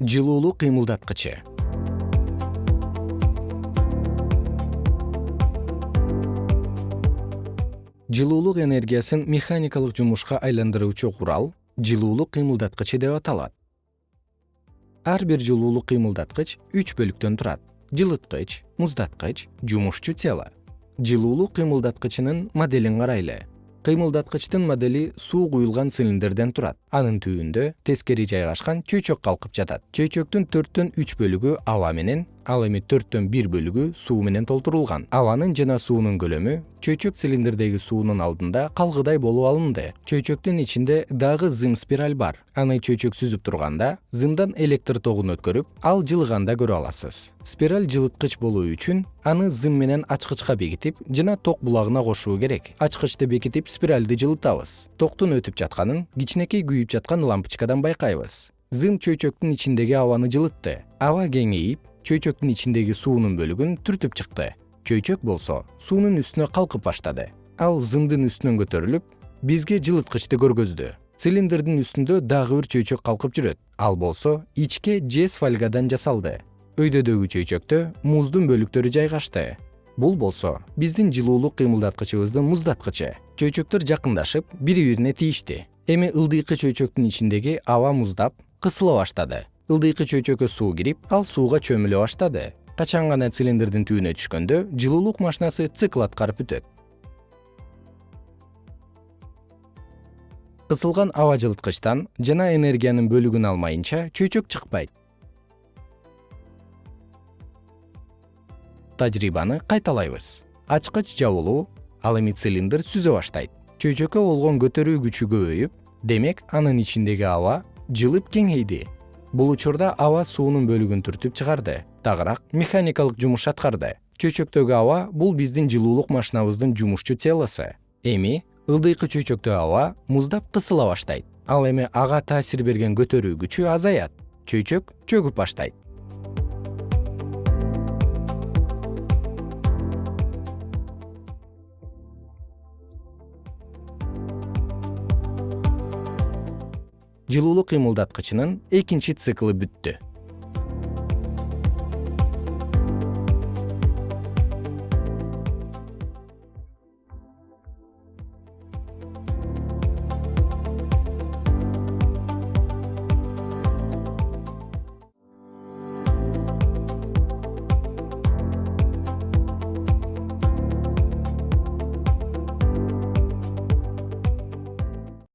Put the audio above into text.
жылуулуу кыймылдаткычы. Жылуулук энергиясын механикалык жумушка айландыруучу курал жылуулук кыймылдаткычы деп аталат. Ар бир жылуулук кыймылдаткыч үч бөлүктөн турат. Жылыткыч муздаткыч жумушчу тело. Жылуулук кыймылдаткычынын моделин карайлы кыймылдаткычтын модели суу куюлган цилиндрден турат. Анын түбүндө тескери жайгашкан чөйчөк калкып жатат. Чөйчөктүн бөлүгү аба менен ал эми төрттөн бир бөлүгү суу менен толтурулган. Абанын жана суунун көлөмү чөйчөк цилиндрдеги суунун алдында калгыдай болуп алынды. Чөйчөктүн ичинде дагы зым спираль бар. Аны чөйчөк сүзүп турганда зымдан электр тогун өткөрүп ал жылыганда көрө аласыз. Спираль жылыткыч болуу үчүн аны зым менен ачкычка бекитип жана ток булагына кошуу керек. Ачкычты бекитип спиральды жылытабыз. Токтун өтүп жатканын кичинекей күйүп жаткан лампочкадан байкайбыз. Зым чөйчөктүн ичиндеги абаны жылытты. Аба кеңейип чөйчөктүн ичиндеги суунун бөлүгүн түртүп чыкты. Чөйчөк болсо суунун үстүнө калкып баштады. Ал зымдын үстүнөн көтөрүлүп бизге жылыткычты көргөздү. Цилиндрдин үстүндө дагы бир чөйчөк калкып жүрөт. Ал болсо ичке жез фольгадан жасалды. Өйдөдөгү чөйчөктө муздун бөлүктөрү жайгашты. Бул болсо биздин жылуулук кыймылдаткычыбыздын муздаткычы. Чөйчөктөр жакындашып бири бирине тийишти. Эми ылдыйкы чөйчөктүн ичиндеги аба муздап кысыла баштады ылдыйкы чөйчөккө суу кирип ал сууга чөмүлө баштады. Качан гана цилиндрдин түбүнө түшкөндө жылуулук машинасы цикл аткарып бүтөт кысылган аба жылыткычтан жана энергиянын бөлүгүн алмайынча чөйчөк чыкпайт. Тажрыйбаны кайталайбыз. Ачкыч жабылуу ал эми цилиндр сүзө баштайт. Чөйчөккө болгон көтөрүү күчү көбөйүп демек анын ичиндеги аба жылып кеңейди бул учурда аба суунун бөлүгүн түртүп чыгарды дагыраак механикалык жумуш аткарды. Чөйчөктөгү аба бул биздин жылуулук машинабыздын жумушчу телосу эми ылдыйкы чөйчөктөгү аба муздап кысыла баштайт. Ал эми ага таасир берген көтөрүү күчү азаят. Чөйчөк чөгүп баштайт жылуулук кыймылдаткычынын экинчи циклы бүттү